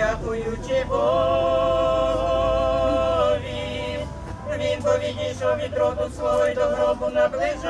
дякуючи Богові, він повідійшов від роду свого й до гробу наближається.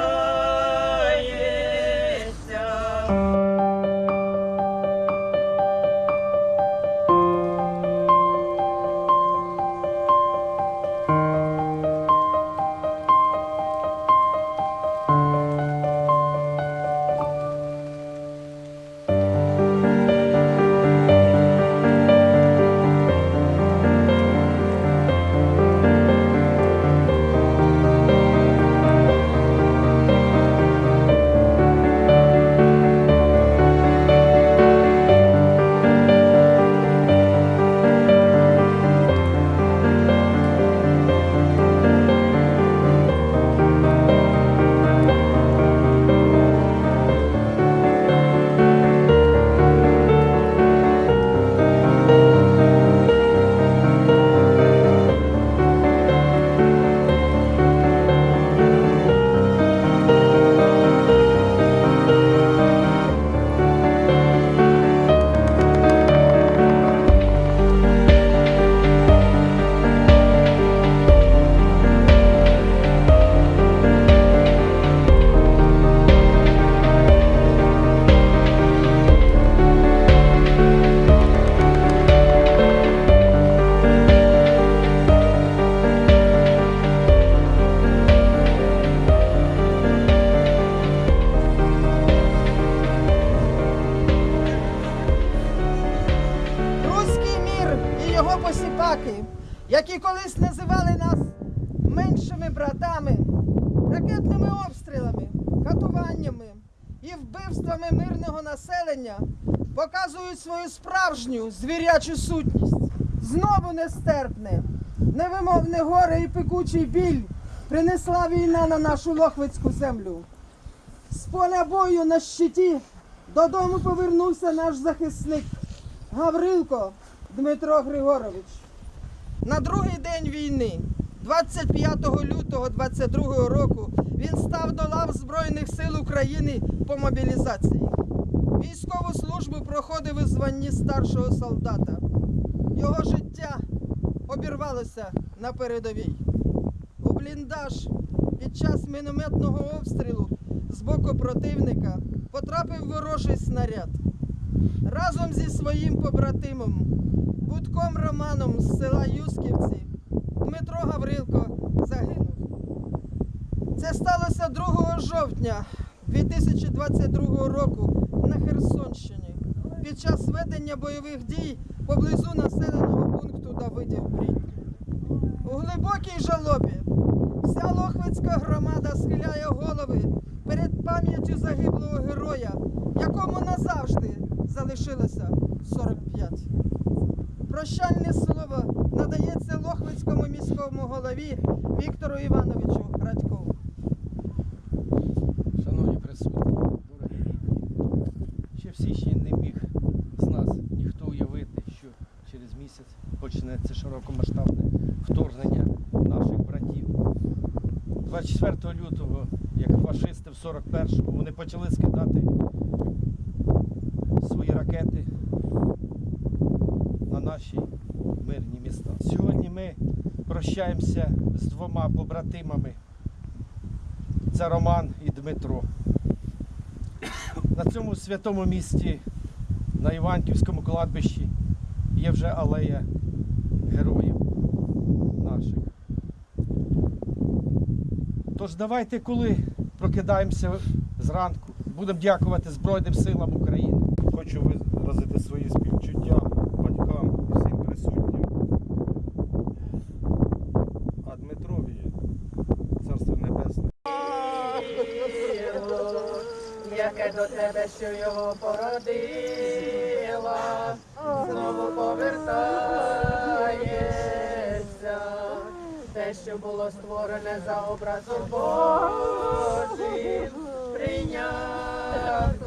Які колись називали нас меншими братами, ракетними обстрілами, катуваннями і вбивствами мирного населення показують свою справжню звірячу сутність. Знову нестерпне, невимовне горе і пекучий біль принесла війна на нашу лохвицьку землю. З поля бою на щиті додому повернувся наш захисник Гаврилко Дмитро Григорович. На другий день війни, 25 лютого 22 року, він став до лав Збройних сил України по мобілізації. Військову службу проходив у званні старшого солдата. Його життя обірвалося на передовій. У бліндаж під час мінометного обстрілу з боку противника потрапив ворожий снаряд. Разом зі своїм побратимом Будком Романом з села Юсківці Дмитро Гаврилко загинув. Це сталося 2 жовтня 2022 року на Херсонщині під час ведення бойових дій поблизу населеного пункту Давидів Брід. У глибокій жалобі вся Лохвицька громада схиляє голови перед пам'яттю загиблого героя, якому назавжди залишилося 45. Прощальне слово надається Лохвицькому міському голові Віктору Івановичу Радькову. Шановні присутні, дорогі ще в січні не міг з нас ніхто уявити, що через місяць почнеться широкомасштабне вторгнення наших братів. 24 лютого, як фашисти в 41-му, вони почали скидати ракети на наші мирні міста. Сьогодні ми прощаємося з двома побратимами. Це Роман і Дмитро. На цьому святому місті, на Іванківському кладбищі, є вже алея героїв наших. Тож давайте, коли прокидаємося зранку, будемо дякувати Збройним силам України. Хочу виразити свої співчуття батькам і всім присутнім. А Дмитрові царство небесне. яке до тебе, що його породила, знову повертається. Те, що було створене за образом Божим, прийняв